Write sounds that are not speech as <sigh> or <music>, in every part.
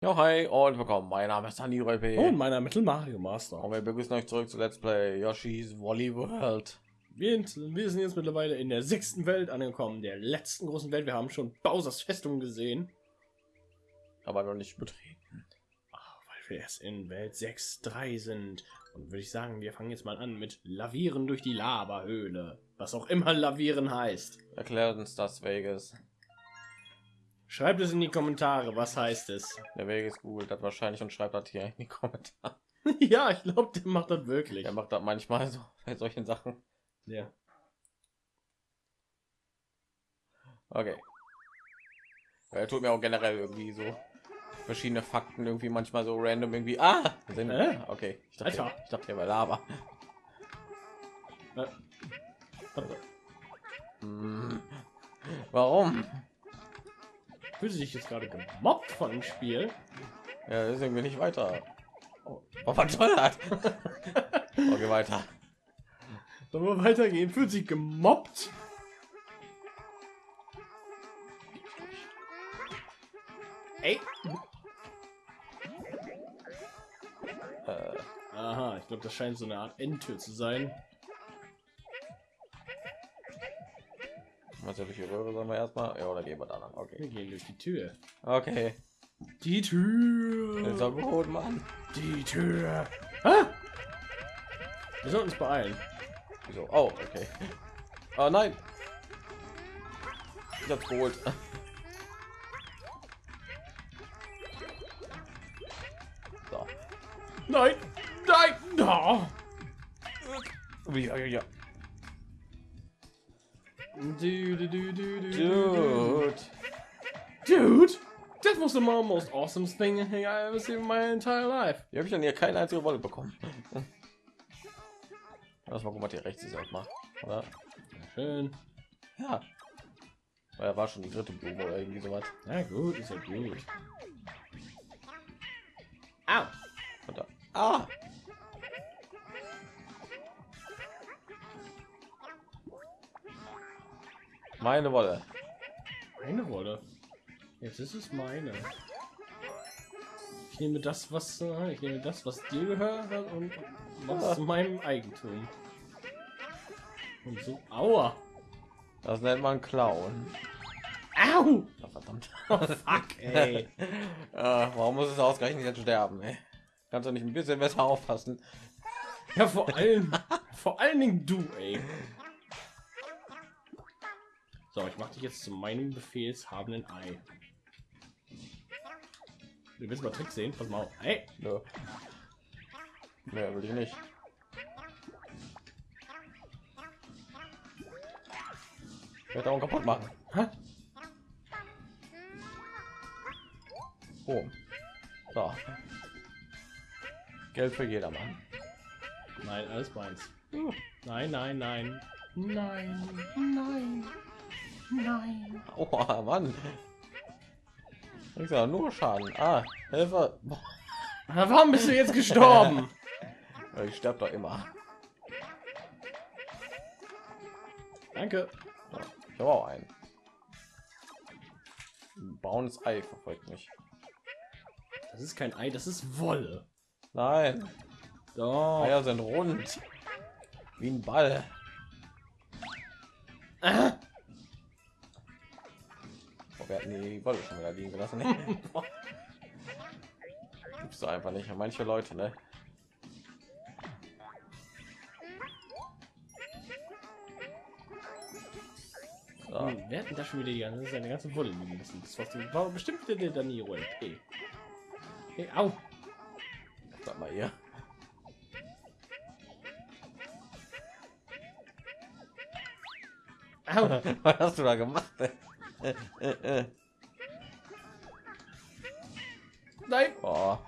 Ja, hi und willkommen. Mein Name ist Dani Röpe. Und meiner Mittel Mario Master. Und wir begrüßen euch zurück zu Let's Play Yoshi's Woolly World. Wir, wir sind jetzt mittlerweile in der sechsten Welt angekommen, der letzten großen Welt. Wir haben schon Bowsers Festung gesehen. Aber noch nicht betreten. Ach, weil wir erst in Welt 6.3 sind. Und würde ich sagen, wir fangen jetzt mal an mit Lavieren durch die Lavahöhle. Was auch immer Lavieren heißt. Erklärt uns das Vegas. Schreibt es in die Kommentare, was heißt es? Der Vegas googelt das wahrscheinlich und schreibt das hier in die Kommentare. <laughs> ja, ich glaube, der macht das wirklich. Er macht das manchmal so <laughs> bei solchen Sachen. Ja. Okay. Er tut mir auch generell irgendwie so verschiedene Fakten irgendwie manchmal so random irgendwie. Ah, sind, Äh? okay. Ich dachte, Alter. ich dachte, der war Lava. Äh, Hm. Warum? Fühlt sich jetzt gerade gemobbt von dem Spiel? Ja, das ist irgendwie nicht weiter. Oh, oh was soll das? <laughs> Okay, weiter. Sollen wir weitergehen? Fühlt sich gemobbt? Ey. Äh, Aha, ich glaube, das scheint so eine Art Endtür zu sein. Was soll ich die Röhre sollen wir erstmal? Ja, oder gehen wir da lang? Okay. Wir gehen durch die Tür. Okay. Die Tür. Das ist doch gut, Mann. Die Tür. Ah! Wir sollten uns beeilen. Wieso? Oh, okay. Oh nein. Ich hab's geholt. So. Nein, nein, no. Ja, ja, ja. Du, du, du, du, du, Dude. Dude, that was the most awesome thing I ever seen in my entire life. Hier habe ich dann hier keine einzige Wolle bekommen. Lass mal gucken, was hier rechts ist erstmal. Oder? Schön. Ja. Weil er war schon die dritte Blume oder irgendwie sowas. Na gut, ist ja gut. Au. Ah! Meine Wolle. Eine Rolle. Jetzt ist es meine. Ich nehme das, was äh, ich nehme das, was dir gehört hat und was zu meinem Eigentum. Und so, aua. Das nennt man Clown. Au. Ja, verdammt. Oh, fuck, <laughs> ey. äh, warum muss es ausgerechnet jetzt sterben? Ey? Kannst du nicht ein bisschen besser aufpassen? Ja, vor allem, vor allen Dingen du, ey. So, ich mache dich jetzt zu meinem befehlshabenden Ei. Du willst mal Trick sehen? Pass mal auf. Hey, Nö. Mehr will ich nicht. Ich werde auch kaputt machen. Hä? Oh. So. Geld für jedermann. Nein, alles meins. Nein, nein, nein. Nein, nein, nein. Oh Mann. Ich sag nur Schaden. Ah, Na, Warum bist du jetzt gestorben? <laughs> Ich sterbe doch immer. Danke. Ich habe auch einen. Ein Braunes Ei verfolgt mich. Das ist kein Ei, das ist Wolle. Nein, Doch. Eier sind rund. Wie ein Ball. Die Wolle schon wieder liegen gelassen. Gibt's doch einfach nicht. Manche Leute, ne? So. Hm, wer hat denn da schon wieder die ganze, seine ganze Wolle liegen lassen? Das war, bestimmt der, Danilo LP. Hey, au. Sag mal hier. Au. <laughs> Was hast du da gemacht? Äh, äh, äh. Nein. Oh.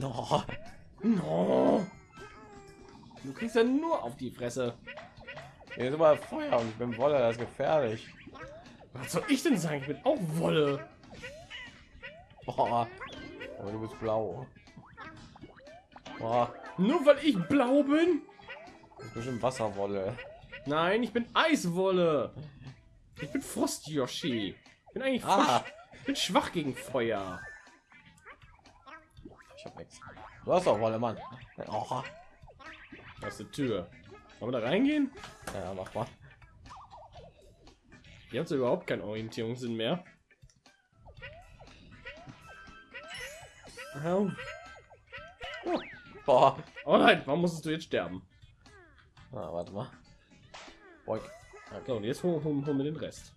Oh. No. Du kriegst ja nur auf die Fresse. Hier ist immer Feuer und ich bin Wolle, das ist gefährlich. Was soll ich denn sagen? Ich bin auch Wolle. Boah. Aber du bist blau. Boah. Nur weil ich blau bin? Das ist bestimmt Wasserwolle. Nein, ich bin Eiswolle. Ich bin Frost Yoshi. Ich bin eigentlich Ah. Ich bin schwach gegen Feuer. Ich hab nichts. Du hast auch Wolle, Mann. Oh, Aus der Tür. Wollen wir da reingehen? ja, mach mal. Ihr habt überhaupt keinen Orientierungssinn mehr. Au. Boah. Oh nein, warum musstest du jetzt sterben? Ah, warte mal. Boink. So, und jetzt holen hol, hol wir den Rest.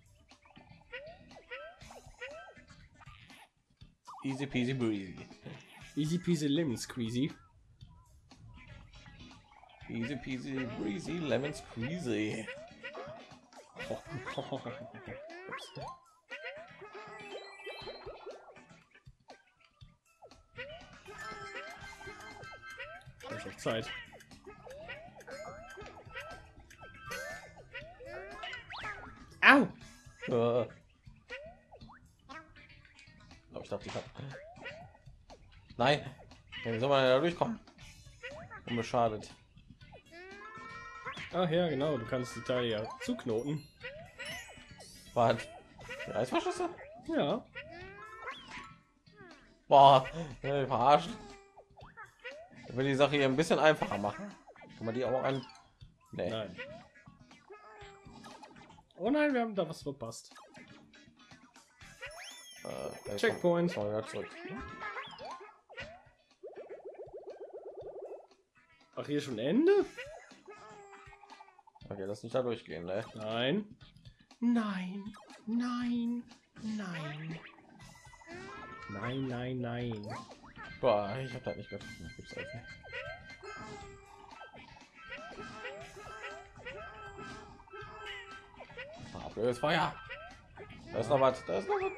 Easy peasy breezy. Easy peasy lemon squeezy. Easy peasy breezy lemon squeezy. Zeit. Oh, ich dachte, ich hab. Nein. Wie soll man da durchkommen? Unbeschadet. Ach ja, genau, du kannst die Teile ja zuknoten. Was? Die Eisverschlüsse? Ja. Boah, äh, verarscht. Ich will die Sache hier ein bisschen einfacher machen. Kann man die auch an? Nee. Nein. Oh nein, wir haben da was verpasst. Äh, Checkpoint. zurück. Ach, hier schon Ende? Okay, lass nicht da durchgehen, ne? Nein. Nein. Nein. Nein. Nein, nein, nein. Boah, ich hab das nicht getroffen. Gibt's echt blödes Feuer. Da ist noch was. Da ist noch was.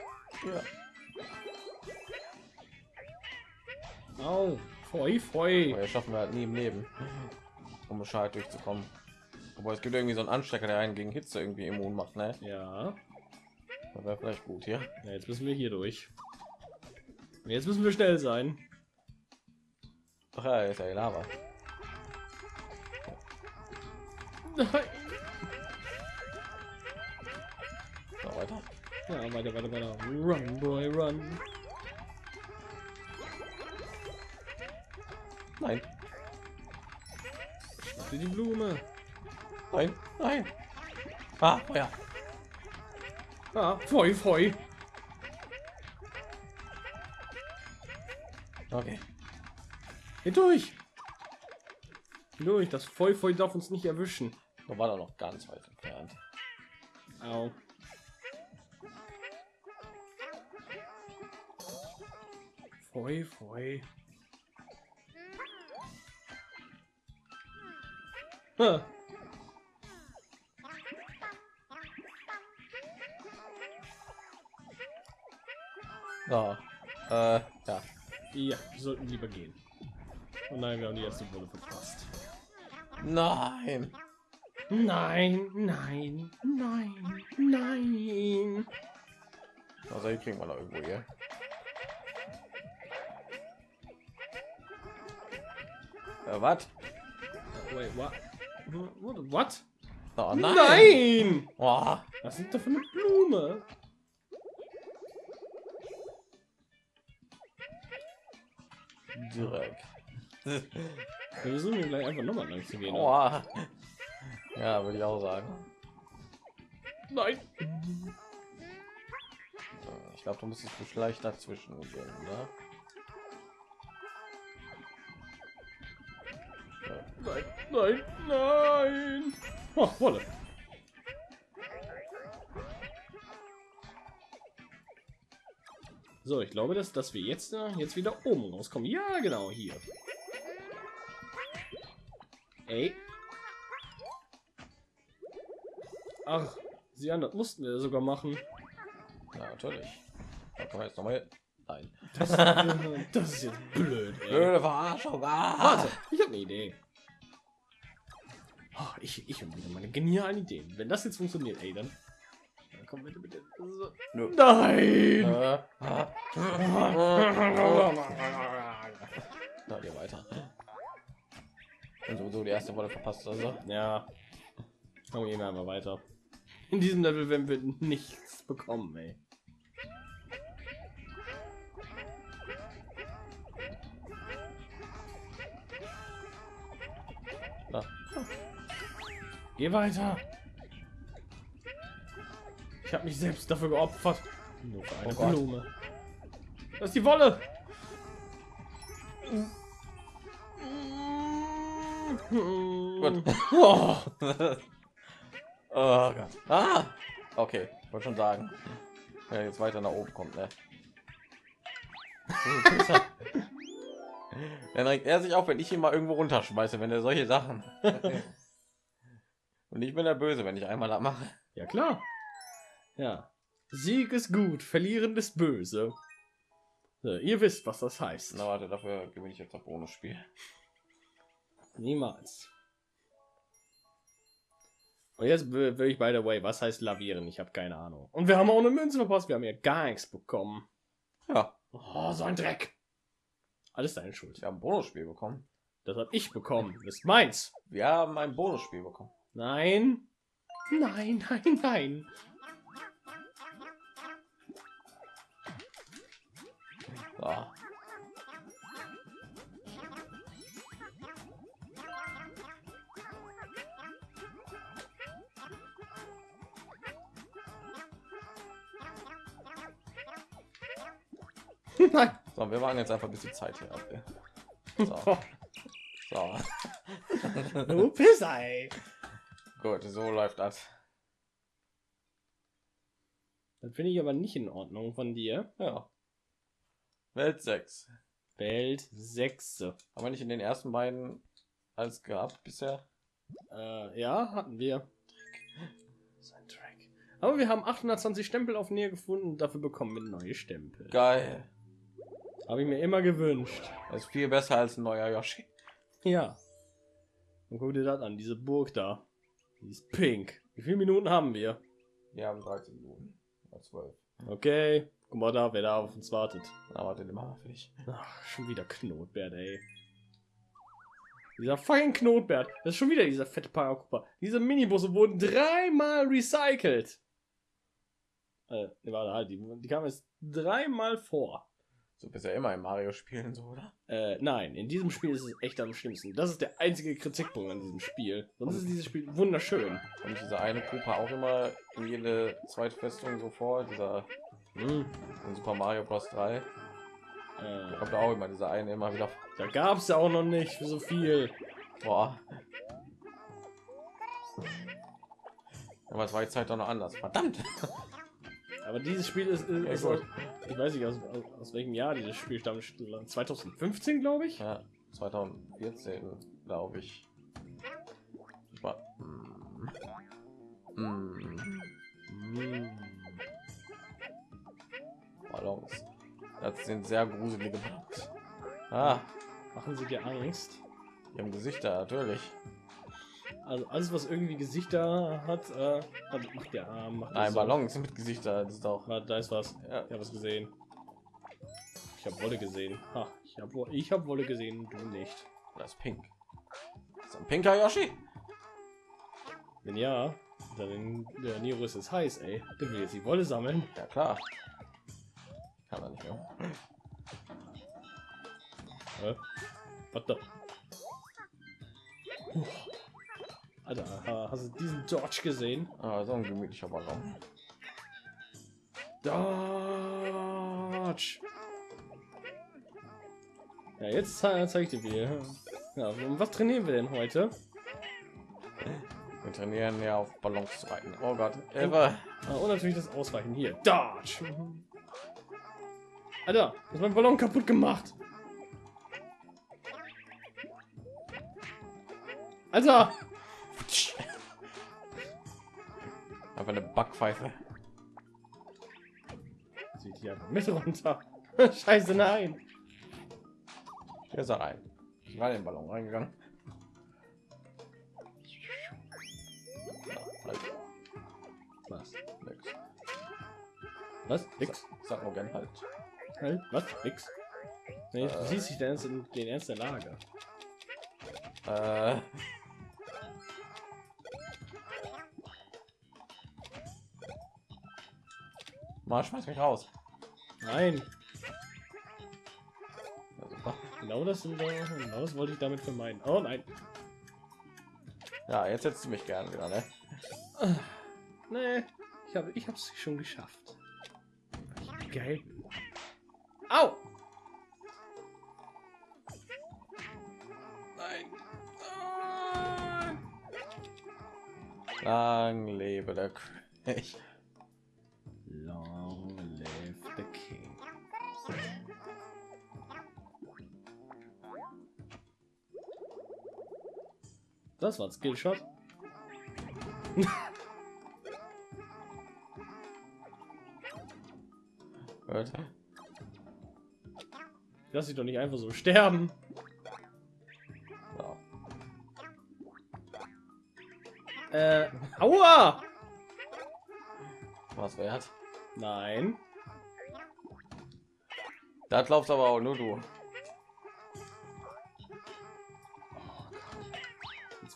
Ja. Au. Feu, feu. Aber schaffen wir halt nie im Leben, um Bescheid durchzukommen. Aber es gibt irgendwie so einen Anstecker, der einen gegen Hitze irgendwie immun macht, ne? Ja. Das wäre vielleicht gut hier. ja. Jetzt müssen wir hier durch. Jetzt müssen wir schnell sein. Ach ja, ist ja Lava. <laughs> Ja, weiter, weiter, weiter. Run, boy, run. Nein, Schnapp dir die Blume. nein, nein. Ah, Feuer. Ah, feu, feu. Okay. Geh durch. Geh durch. Das Feu, feu darf uns nicht erwischen. Da war da noch ganz weit entfernt. Au. Feu. Ah. So. Äh, ja. Ja, wir sollten lieber gehen. Oh nein, wir haben die erste Wolle verpasst. Nein. Nein, nein, nein, nein. Also hier kriegen wir noch irgendwo hier. Äh, was? Wait, what? What? Oh, nein. Nein! Oh, Was ist da für eine Blume? direkt. Wir versuchen gleich einfach nochmal lang zu gehen. Oh. Ja, würde ich auch sagen. Nein! Ich glaube, du musstest du schlecht dazwischen gehen, oder? Nein, nein, nein! Oh, Wolle. So, ich glaube, dass, dass wir jetzt, äh, jetzt wieder oben rauskommen. Ja, genau, hier. Ey. Ach, sie an, das mussten wir sogar machen. Ja, natürlich. Da kann man jetzt noch mal. Nein. Das, das ist jetzt <laughs> blöd, ey. Blöde Verarschung. Ah. Warte, ich habe eine Idee. Oh, ich ich habe wieder meine genialen Ideen. Wenn das jetzt funktioniert, ey, dann, dann komm bitte, bitte. So. Nein! Äh. Na, geh weiter. Und sowieso die erste Wolle verpasst, also. Ja. Komm, gehen wir mal weiter. In diesem Level werden wir nichts bekommen, ey. Geh weiter. Ich habe mich selbst dafür geopfert. Nur für eine Oh. Blume. Das ist die Wolle. Gut. <laughs> Oh. oh Gott. Ah! Okay, wollte schon sagen. Ja, jetzt weiter nach oben kommt, ne? <laughs> Dann regt er sich auf, wenn ich ihn mal irgendwo runterschmeiße, wenn er solche Sachen. Und ich bin der Böse, wenn ich einmal das mache. Ja klar. Ja. Sieg ist gut, verlieren ist böse. So, ihr wisst, was das heißt. Na warte, dafür gewinne ich jetzt das Bonusspiel. Niemals. Und jetzt will will ich by the way, was heißt lavieren? Ich habe keine Ahnung. Und wir haben auch eine Münze verpasst. Wir haben ja gar nichts bekommen. Ja, Oh, so ein Dreck. Alles deine Schuld. wir haben ein Bonusspiel bekommen. Das habe ich bekommen. Das ist meins. Wir haben ein Bonusspiel bekommen. Nein. Nein, <laughs> nein, nein. So. <laughs> nein. so, wir waren jetzt einfach ein bisschen Zeit hier ab. ey. So, <laughs> so. Du Pissei. Gut, so läuft das. Das finde ich aber nicht in Ordnung von dir. Ja. Welt 6. Welt 6. Haben wir nicht in den ersten beiden alles gehabt bisher? Äh, ja, hatten wir. Ein Track. Aber wir haben 820 Stempel auf Nähe gefunden. Dafür bekommen wir neue Stempel. Geil. Habe ich mir immer gewünscht. Das ist viel besser als ein neuer Yoshi. Ja. Und guck dir das an, diese Burg da. Die ist pink. Wie viele Minuten haben wir? Wir haben 13 Minuten. Oder 12. Okay. Guck mal da, wer da auf uns wartet. Na, warte, den. Ach, schon wieder Knotbert, ey. Dieser fucking Knotbert. Das ist schon wieder dieser fette Parakupa. Diese Minibusse wurden dreimal recycelt. Äh, warte, halt, die, die kamen jetzt dreimal vor. So bist ja immer im Mario spielen, so, oder? Äh, nein, in diesem Spiel ist es echt am schlimmsten. Das ist der einzige Kritikpunkt an diesem Spiel. Sonst ist dieses Spiel wunderschön. Und diese eine Gruppe auch immer in jede zweite Festung so vor. Dieser Hm, in Super Mario Bros. 3. äh, Kommt auch immer dieser eine immer wieder. da gab es ja auch noch nicht so viel. Boah. Aber es war jetzt halt doch noch anders. Verdammt. Aber dieses Spiel ist, ist, ist aus, ich weiß nicht aus, aus, aus welchem Jahr dieses Spiel stammt. 2015 glaube ich. Ja, 2014, glaube ich. War. Hm. Hm. Ballons. Das sind sehr gruselige Ballons. Ah, Machen sie dir Angst? haben Gesichter, natürlich. Also alles, was irgendwie Gesichter hat, äh, hat- macht der Arm. Macht Nein, so. Ballons mit Gesichter, das ist auch. Da ist was. Ja, Ich habe was gesehen. Ich habe Wolle gesehen. Ha, ich habe ich hab Wolle gesehen, du nicht. das ist pink. Das ist ein pinker Yoshi. Wenn ja, dann der Nirus ist heiß, ey. Der will jetzt die Wolle sammeln. Ja, klar. Kann er nicht mehr. Hä? Warte. Puh. Alter, ha- hast du diesen Dodge gesehen? Ah, so ein gemütlicher Ballon. Dodge. Ja, jetzt ze zeig ich dir wieder. Ja, was trainieren wir denn heute? Wir trainieren ja auf Ballons zu reiten. Oh Gott, Eva. Ah, und natürlich das Ausweichen hier. Dodge. Alter, du hast mein Ballon kaputt gemacht. Alter! Einfach eine Backpfeife. Sieht hier einfach mit runter. <laughs> Scheiße, nein. Hier ist er rein. Ich war in den Ballon reingegangen. Halt, Was? nix. Was? Nix? Sag nur gern halt. Halt, was? Nix? Nee, du Äh. siehst dich den Ernst, in, den Ernst der Lage. Äh. Mal schmeiß mich raus. Nein, genau das, genau das wollte ich damit vermeiden. Oh nein. Ja, jetzt setzt du mich gerne wieder, ne? Nee, ich habe ich hab's schon geschafft. Geil. Au! Nein. Ah. Lang lebe der König. Das war ein Skillshot. <laughs> Lass dich doch nicht einfach so sterben. Äh, aua! Was wert? Nein. Das läuft aber auch nur du.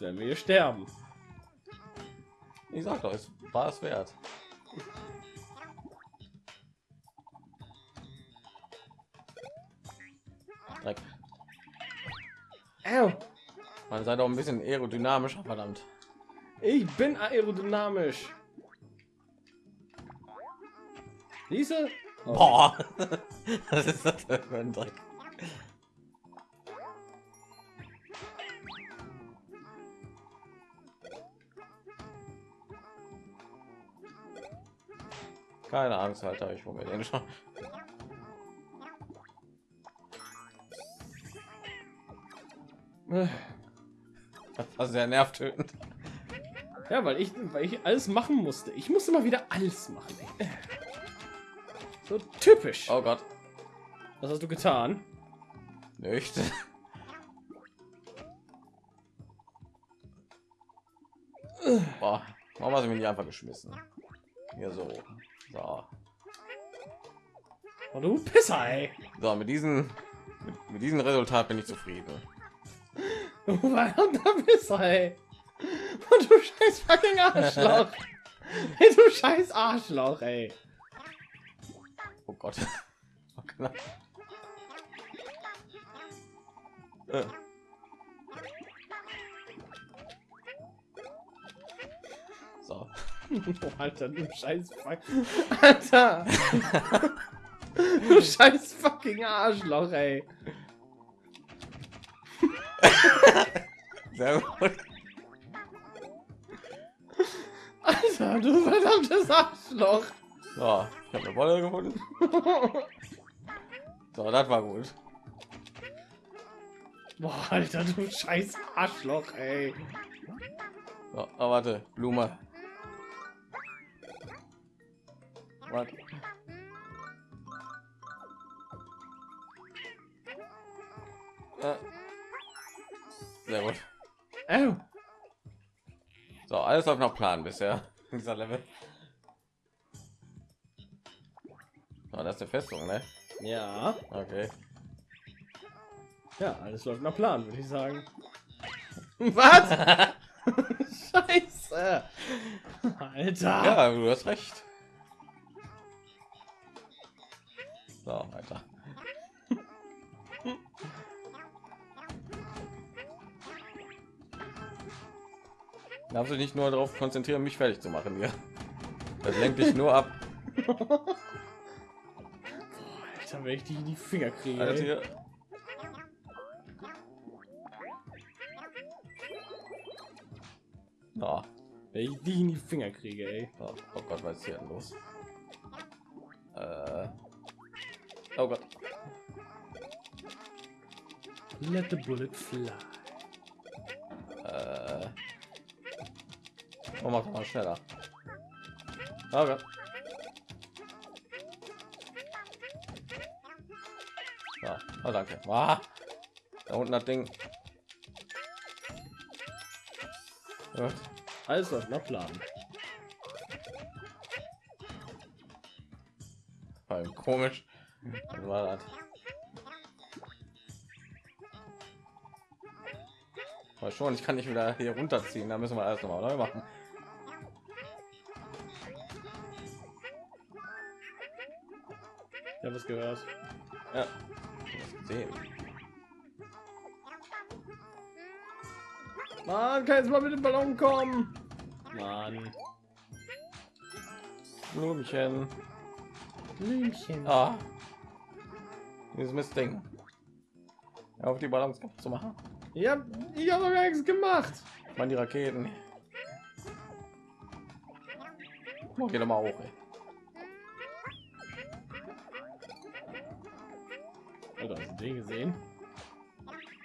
Werden wir hier sterben. Ich sag doch, es war es wert. Dreck. Au. Man sei doch ein bisschen aerodynamischer, verdammt. Ich bin aerodynamisch. Diese? Oh, Boah. <laughs> Was ist das für ein Dreck? Keine Angst, Alter, ich hole mir den schon. <laughs> Das war sehr nervtötend. Ja, weil ich, weil ich alles machen musste. Ich musste mal wieder alles machen. ey. So typisch. Oh Gott, Was hast du getan? nicht. <laughs> Boah, warum hast du mich nicht einfach geschmissen? Hier so. So, Oh, du Pisser, ey. so mit diesem mit, mit diesem Resultat bin ich zufrieden. Du verdammter Pisser, ey. Und du scheiß fucking Arschloch. Ey, du scheiß Arschloch, ey. Oh Gott. <laughs> Oh, Oh, <laughs> Alter, du scheiß fuck. Alter. <laughs> du scheiß fucking Arschloch, ey. Sehr gut. Alter, du verdammtes Arschloch. So, ich habe eine Wolle gefunden. <laughs> So, das war gut. Boah, Alter, du scheiß Arschloch, ey. So, oh, warte, Blume. Was? Äh. Sehr gut. Au. So, alles auf nach Plan bisher. in <laughs> Dieser Level. Oh, das ist der Festung, ne? Ja. Okay. Ja, alles läuft nach Plan, würde ich sagen. <laughs> Was? <laughs> Scheiße. Alter. Ja, du hast recht. So, weiter. Darfst du nicht nur darauf konzentrieren, mich fertig zu machen hier. Das lenkt dich nur ab. Alter, wenn ich die in die Finger kriege. Alter. Ja. Wenn ich die in die Finger kriege, ey. Oh, oh Gott, was ist hier denn los? Oh Gott. Let the bullet fly. Äh. Oh, mach doch mal schneller. Oh Gott. Ja, oh, danke. Ah, da unten das Ding. Gut. Alles nach Plan. Vor allem komisch. Was war das? Aber schon, ich kann nicht wieder hier runterziehen. Da müssen wir alles nochmal neu machen. Ich habe es gehört. Ja. Gesehen. Mann, kann jetzt mal mit dem Ballon kommen. Mann. Blümchen. Blümchen. Ah. Dieses Mistding. Hör Auf die Balance zu machen. Ich hab, ich hab doch gar nichts gemacht. Man die Raketen. Oh, geh doch mal hoch. Ey. Alter, hast du den gesehen?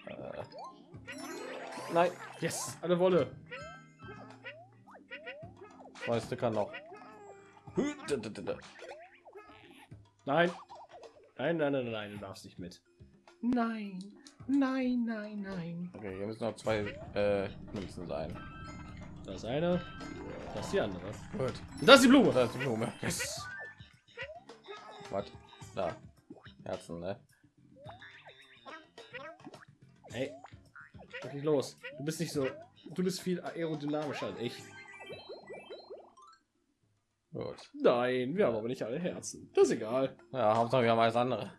Äh. Nein, Yes, eine Wolle. zwei Sticker noch. Nein. Nein, nein, nein, nein, du darfst nicht mit. Nein, nein, nein, nein. Okay, hier müssen noch zwei äh, Münzen sein. Das eine, das die andere. Gut. Und das ist die Blume. Da ist die Blume. Yes. Was? Da. Herzen, ne? Ey, was ist los? Du bist nicht so, du bist viel aerodynamischer als ich. Gut. Nein, wir haben aber nicht alle Herzen. Das ist egal. Ja, Hauptsache wir haben alles andere.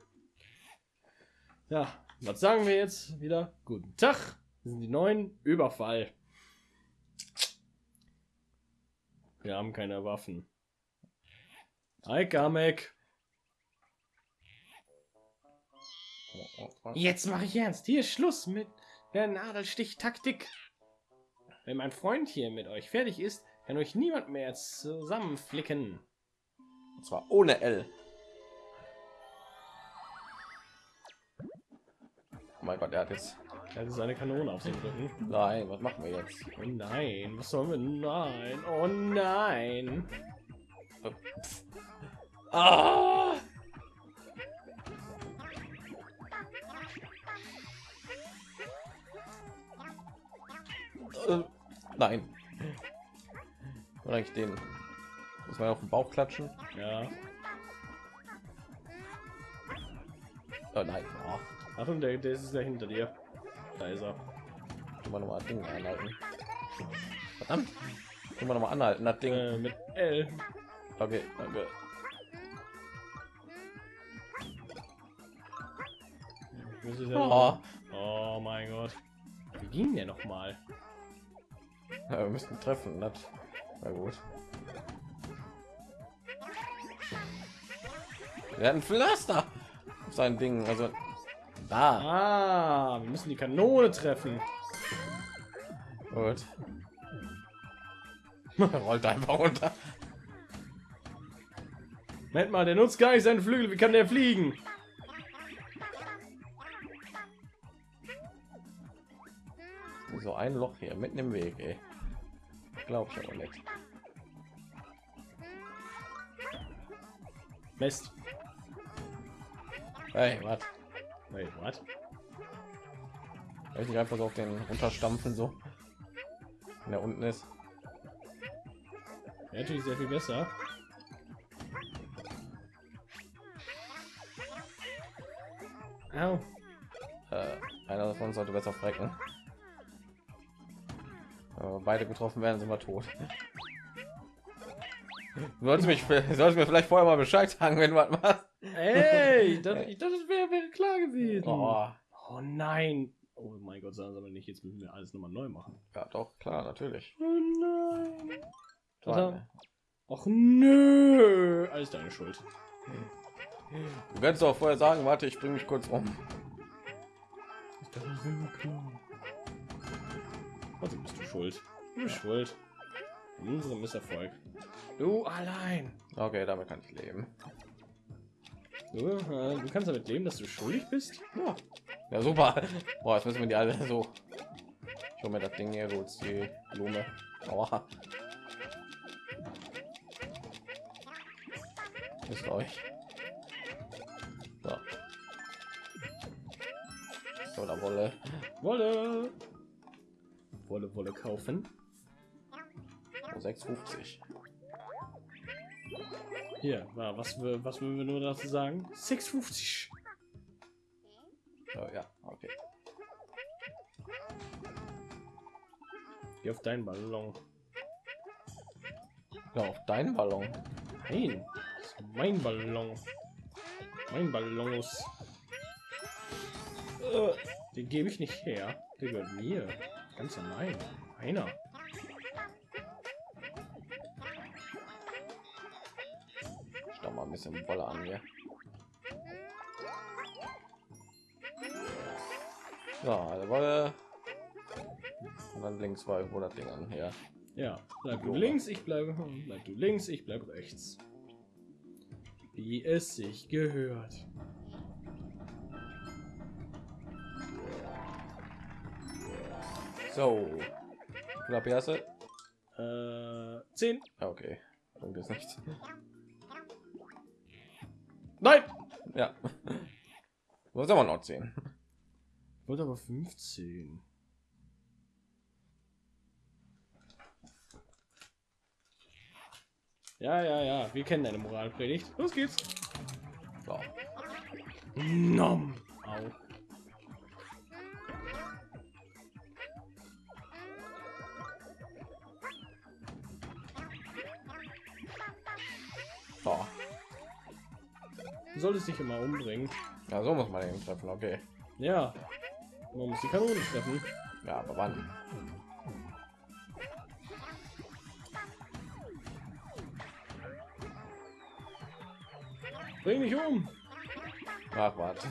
Ja, was sagen wir jetzt wieder? Guten Tag. Wir sind die neuen Überfall. Wir haben keine Waffen. Hi, Kamek. Jetzt mache ich ernst. Hier ist Schluss mit der Nadelstich-Taktik. Wenn mein Freund hier mit euch fertig ist, kann euch niemand mehr zusammenflicken. Und zwar ohne L. Oh mein Gott, er hat jetzt. Das ist eine Kanone auf dem Rücken. Nein, was machen wir jetzt? Oh nein, was sollen wir? Nein, oh nein. Ah! Äh, nein. Oder eigentlich den. Muss man auf den Bauch klatschen? Ja. Oh nein. Oh. Achtung, der, der ist ja hinter dir. Da ist er. Immer noch mal Ding anhalten. Verdammt. Immer noch mal anhalten, das Ding. Äh, mit L. Okay, danke. Ja Oh. oh mein Gott. Wie ging der noch mal? Ja, wir müssten treffen, das na gut. Wir hatten Pflaster auf sein Ding, also da. Ah, wir müssen die Kanone treffen. Gut. <laughs> Rollt einfach runter. Moment mal, der nutzt gar nicht seine Flügel. Wie kann der fliegen? So ein Loch hier mitten im Weg, ey. Glaub ich aber nicht. Mist. Hey, was? What? Soll ich nicht einfach so auf den runterstampfen so? Wenn er unten ist. Ja, natürlich sehr viel besser. Au. Äh, einer von uns sollte besser frecken. Wenn wir beide getroffen werden, sind wir tot. Sollte mich, sollte mir vielleicht vorher mal Bescheid sagen, wenn du was machst. Ey, ich dachte, ich dachte, das wäre wär klar gewesen. Oh, Oh nein. Oh mein Gott, sagen aber nicht, jetzt müssen wir alles nochmal neu machen. ja, doch klar, natürlich. Oh nein. Warte. haben- Ach nö. Alles deine Schuld. Du kannst doch vorher sagen, warte, ich bringe mich kurz um. Klar. Also bist du schuld. Du bist schuld. In unserem Misserfolg. Du allein. Okay, damit kann ich leben. Du, äh, du kannst damit leben, dass du schuldig bist? Ja, ja super. Boah, jetzt müssen wir die alle so. Ich hol mir das Ding hier, holst die Blume. Aua. Ist euch. So. So, da Wolle. Wolle. Wolle, Wolle kaufen. Oh, 6,50. Hier, wa- was, was würden wir nur dazu sagen? 6,50. So, ja, okay. Geh auf deinen Ballon. Ja, auf deinen Ballon. Nein, das ist mein Ballon. Mein Ballonus. Äh, den gebe ich nicht her. Der gehört mir. Ganz allein. Einer. Bisschen Wolle an hier. So, also Wolle. Und dann links war irgendwo das Ding an. Ja. Ja, bleib du links, ich bleibe. Bleib du links, ich bleibe rechts. Wie es sich gehört. So. Knapp erste. Äh, 10. Ja, okay. Irgendwie ist nichts. Nein! Ja. <laughs> Muss aber noch 10. Ich wollte aber 15. Ja, ja, ja. Wir kennen deine Moralpredigt. Los geht's. So. Nom. Du solltest dich immer umbringen. Ja, so muss man den treffen. Okay. Ja. Man muss die Kanone treffen. Ja, aber wann? Bring mich um. Ach, warte.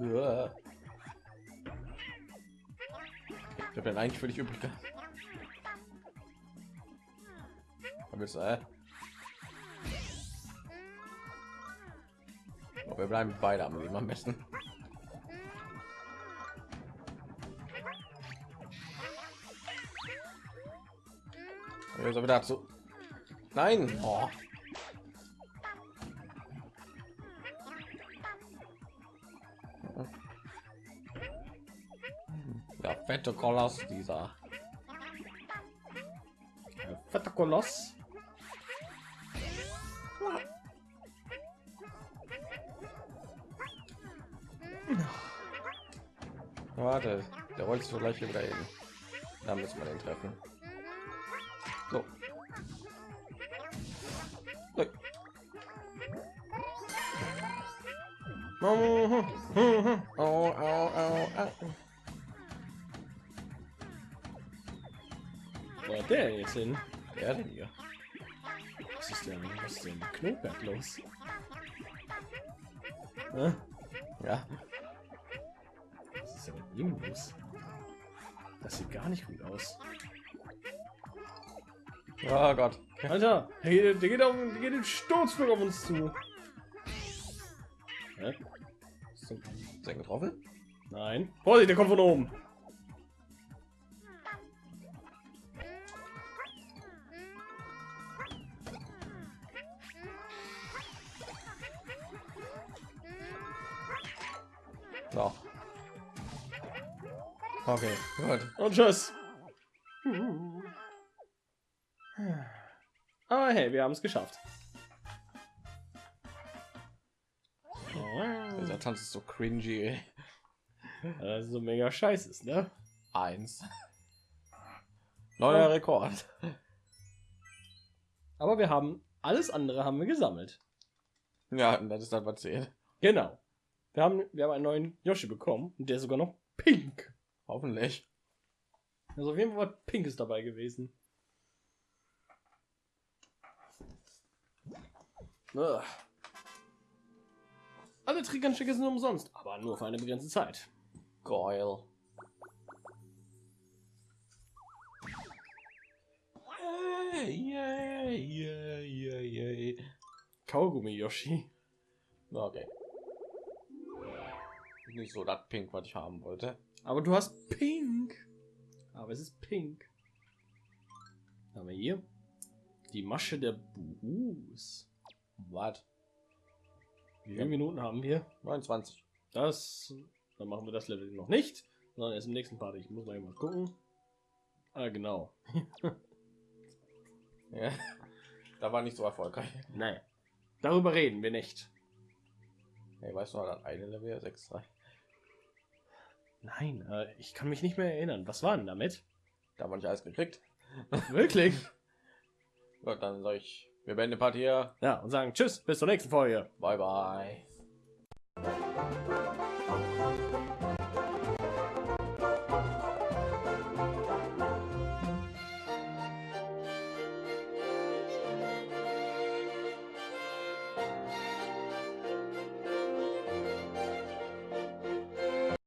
Ja. Ich habe den eigentlich für dich übrig gehabt. Oh, wir bleiben beide am Leben am besten. Jetzt aber dazu. Nein. Oh. Fette Koloss dieser. Ja, fetter Koloss. Warte, der sich so gleich wieder hin. Da müssen wir den treffen. So. Nein. Mhm. Mhm. Au, hat der jetzt hin? Wer denn hier? Was ist denn? Was ist denn? Knoberg los? Hä? Ja, Was ist denn mit ihm los? Das sieht gar nicht gut aus. oh Gott. Alter, der geht, der geht, auf, der geht im Sturzflug auf uns zu. Hä? Ist getroffen? Nein. Vorsicht, der kommt von oben. Okay, gut. Und tschüss. Aber hey, wir haben es geschafft. Dieser Tanz ist so cringy. ey. Das ist so mega scheiße ist, ne? Eins. Neuer Rekord. Aber wir haben alles andere haben wir gesammelt. Ja, und das ist dann was zählt. Genau. Wir haben, wir haben einen neuen Yoshi bekommen und der ist sogar noch pink. Hoffentlich. Also auf jeden Fall was Pinkes dabei gewesen. Ugh. Alle Trickernstücke sind umsonst, aber nur für eine begrenzte Zeit. Geil. Yay, yay, yay, yay. Kaugummi Yoshi. Okay. Nicht so das Pink, was ich haben wollte. Aber du hast Pink. Aber es ist Pink. Haben wir hier die Masche der Buhus. Was? Wie viele Minuten haben wir? 29. Das, dann machen wir das Level noch nicht, sondern erst im nächsten Part. Ich muss mal mal gucken. Ah, genau. <laughs> Ja. Da war nicht so erfolgreich. Nein. Darüber reden wir nicht. Hey, weißt du noch, das eine Level 6 3. Nein, äh, ich kann mich nicht mehr erinnern. Was war denn damit? Da haben wir nicht alles gekriegt. <laughs> Wirklich? Gut, dann soll ich Wir beenden die Partie hier. Ja, und sagen Tschüss, bis zur nächsten Folge. Bye bye.